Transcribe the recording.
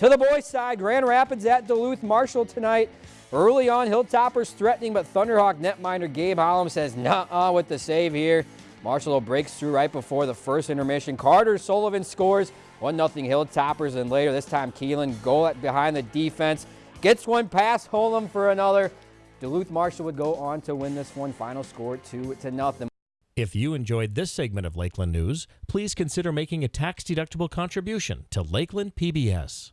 To the boys' side, Grand Rapids at Duluth Marshall tonight. Early on, Hilltoppers threatening, but Thunderhawk netminder Gabe Hollum says nah with the save here. Marshall breaks through right before the first intermission. Carter Sullivan scores 1-0 Hilltoppers, and later this time Keelan goal behind the defense. Gets one past Holum for another. Duluth Marshall would go on to win this one. Final score 2 to nothing. If you enjoyed this segment of Lakeland News, please consider making a tax-deductible contribution to Lakeland PBS.